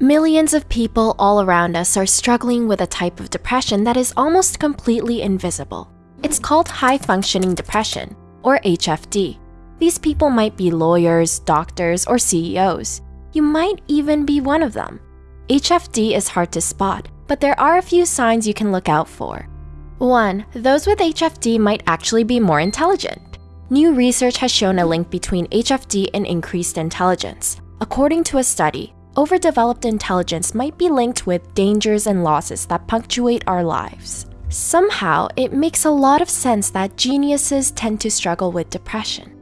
Millions of people all around us are struggling with a type of depression that is almost completely invisible. It's called high functioning depression, or HFD. These people might be lawyers, doctors, or CEOs. You might even be one of them. HFD is hard to spot, but there are a few signs you can look out for. 1. Those with HFD might actually be more intelligent. New research has shown a link between HFD and increased intelligence. According to a study, overdeveloped intelligence might be linked with dangers and losses that punctuate our lives. Somehow, it makes a lot of sense that geniuses tend to struggle with depression.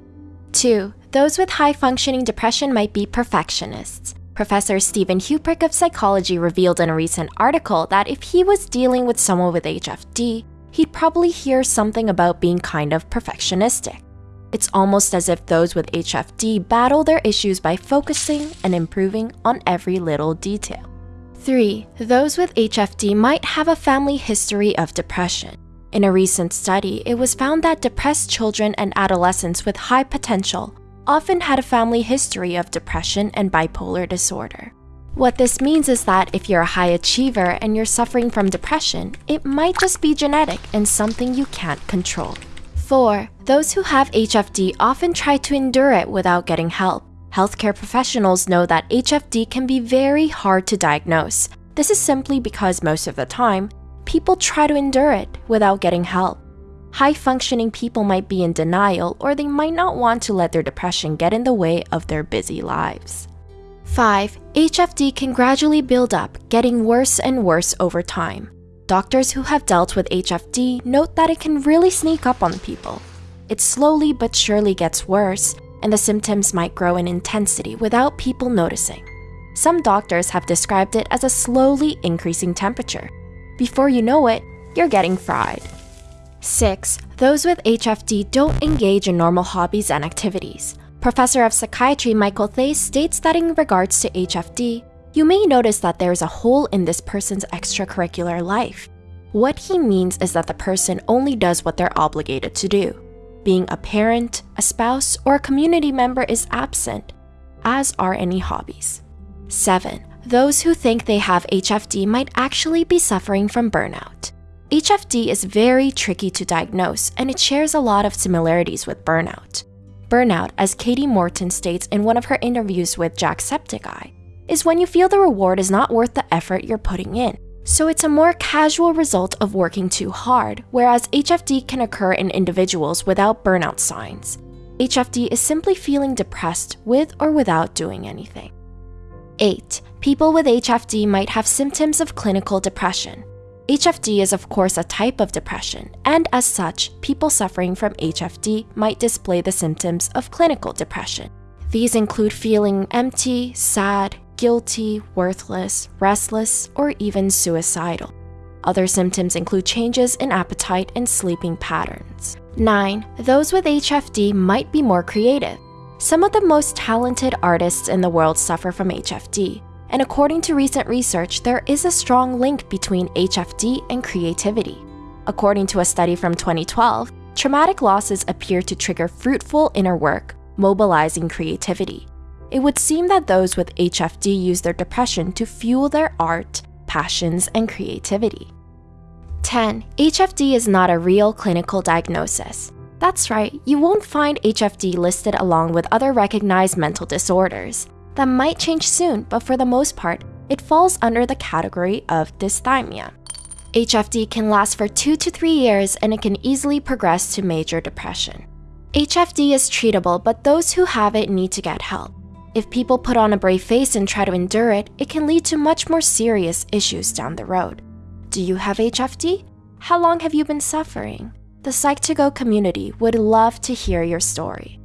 2. Those with high functioning depression might be perfectionists. Professor Stephen Huprich of psychology revealed in a recent article that if he was dealing with someone with HFD, he'd probably hear something about being kind of perfectionistic. It's almost as if those with HFD battle their issues by focusing and improving on every little detail. 3. Those with HFD might have a family history of depression. In a recent study, it was found that depressed children and adolescents with high potential often had a family history of depression and bipolar disorder. What this means is that if you're a high achiever and you're suffering from depression, it might just be genetic and something you can't control. 4. Those who have HFD often try to endure it without getting help. Healthcare professionals know that HFD can be very hard to diagnose. This is simply because most of the time, people try to endure it without getting help. High functioning people might be in denial or they might not want to let their depression get in the way of their busy lives. 5. HFD can gradually build up, getting worse and worse over time. Doctors who have dealt with HFD note that it can really sneak up on people. It slowly but surely gets worse, and the symptoms might grow in intensity without people noticing. Some doctors have described it as a slowly increasing temperature. Before you know it, you're getting fried. 6. Those with HFD don't engage in normal hobbies and activities. Professor of Psychiatry Michael Thase states that in regards to HFD, you may notice that there is a hole in this person's extracurricular life. What he means is that the person only does what they're obligated to do. Being a parent, a spouse, or a community member is absent, as are any hobbies. 7. Those who think they have HFD might actually be suffering from burnout. HFD is very tricky to diagnose and it shares a lot of similarities with burnout. Burnout, as Kati Morton states in one of her interviews with Jacksepticeye, is when you feel the reward is not worth the effort you're putting in. So it's a more casual result of working too hard, whereas HFD can occur in individuals without burnout signs. HFD is simply feeling depressed with or without doing anything. 8. People with HFD might have symptoms of clinical depression. HFD is, of course, a type of depression, and as such, people suffering from HFD might display the symptoms of clinical depression. These include feeling empty, sad, guilty, worthless, restless, or even suicidal. Other symptoms include changes in appetite and sleeping patterns. 9. Those with HFD might be more creative. Some of the most talented artists in the world suffer from HFD, and according to recent research, there is a strong link between HFD and creativity. According to a study from 2012, traumatic losses appear to trigger fruitful inner work, mobilizing creativity it would seem that those with HFD use their depression to fuel their art, passions, and creativity. 10. HFD is not a real clinical diagnosis. That's right, you won't find HFD listed along with other recognized mental disorders. That might change soon, but for the most part, it falls under the category of dysthymia. HFD can last for 2 to 3 years and it can easily progress to major depression. HFD is treatable, but those who have it need to get help. If people put on a brave face and try to endure it, it can lead to much more serious issues down the road. Do you have HFD? How long have you been suffering? The Psych2Go community would love to hear your story.